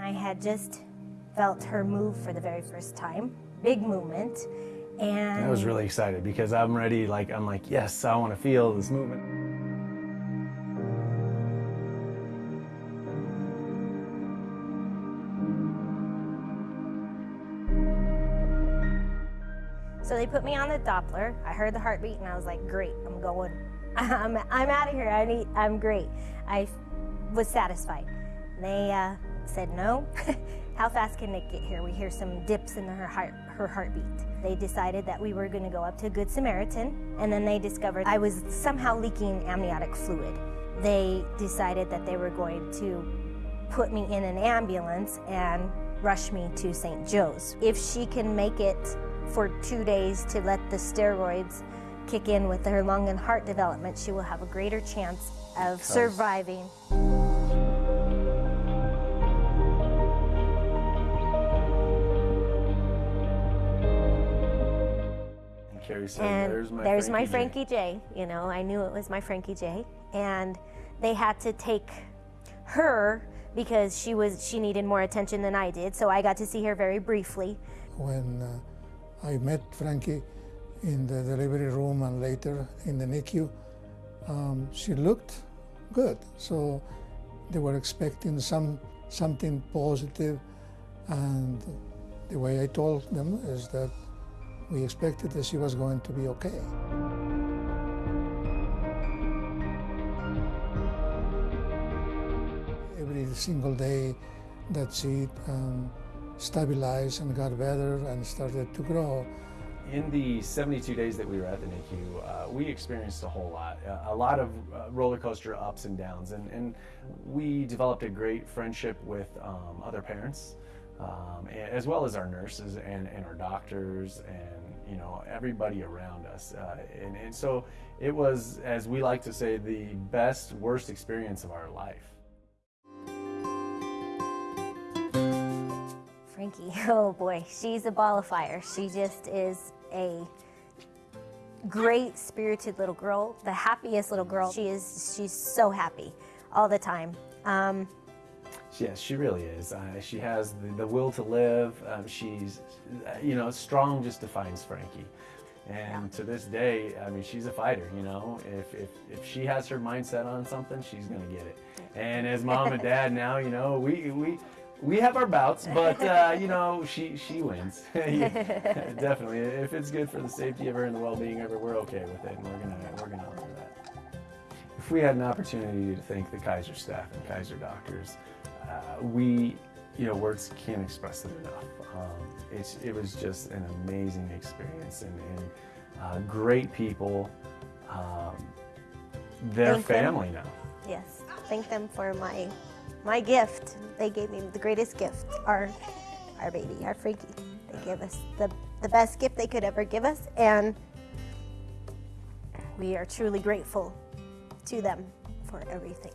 I had just felt her move for the very first time, big movement, and I was really excited because I'm ready, like, I'm like, yes, I want to feel this movement. So they put me on the Doppler. I heard the heartbeat and I was like, great, I'm going. I'm, I'm out of here. I need, I'm great. I was satisfied. They uh, said, no. How fast can it get here? We hear some dips in her heart, her heartbeat. They decided that we were going to go up to Good Samaritan, and then they discovered I was somehow leaking amniotic fluid. They decided that they were going to put me in an ambulance and rush me to St. Joe's. If she can make it for two days to let the steroids kick in with her lung and heart development, she will have a greater chance of surviving. Carrie said, And there's my there's my Frankie Frankie J. You know, I knew it was my Frankie J. And they had to take her because she was she needed more attention than I did. So I got to see her very briefly. When uh, I met Frankie in the delivery room and later in the NICU, um, she looked good. So they were expecting some something positive, and the way I told them is that we expected that she was going to be okay. Every single day that she um, stabilized and got better and started to grow, In the 72 days that we were at the NICU, uh, we experienced a whole lot, uh, a lot of uh, roller coaster ups and downs, and, and we developed a great friendship with um, other parents, um, as well as our nurses and, and our doctors and you know everybody around us. Uh, and, and so it was, as we like to say, the best, worst experience of our life. Frankie, oh boy, she's a ball of fire. She just is a great spirited little girl, the happiest little girl. She is, she's so happy all the time. Um, Yes, she really is. Uh, she has the, the will to live. Um, she's, uh, you know, strong just defines Frankie. And to this day, I mean, she's a fighter, you know. If, if, if she has her mindset on something, she's going to get it. And as mom and dad now, you know, we, we, we have our bouts, but, uh, you know, she, she wins. Yeah, definitely. If it's good for the safety of her and the well-being of her, we're okay with it. And we're going to, we're going to honor that. If we had an opportunity to thank the Kaiser staff and Kaiser doctors, we, you know, words can't express it enough. Um, it's, it was just an amazing experience and, and uh, great people. Um, they're Thank them. family now. yes, thank them for my, my gift. They gave me the greatest gift, our, our baby, our Frankie. They gave us the, the best gift they could ever give us, and we are truly grateful to them for everything.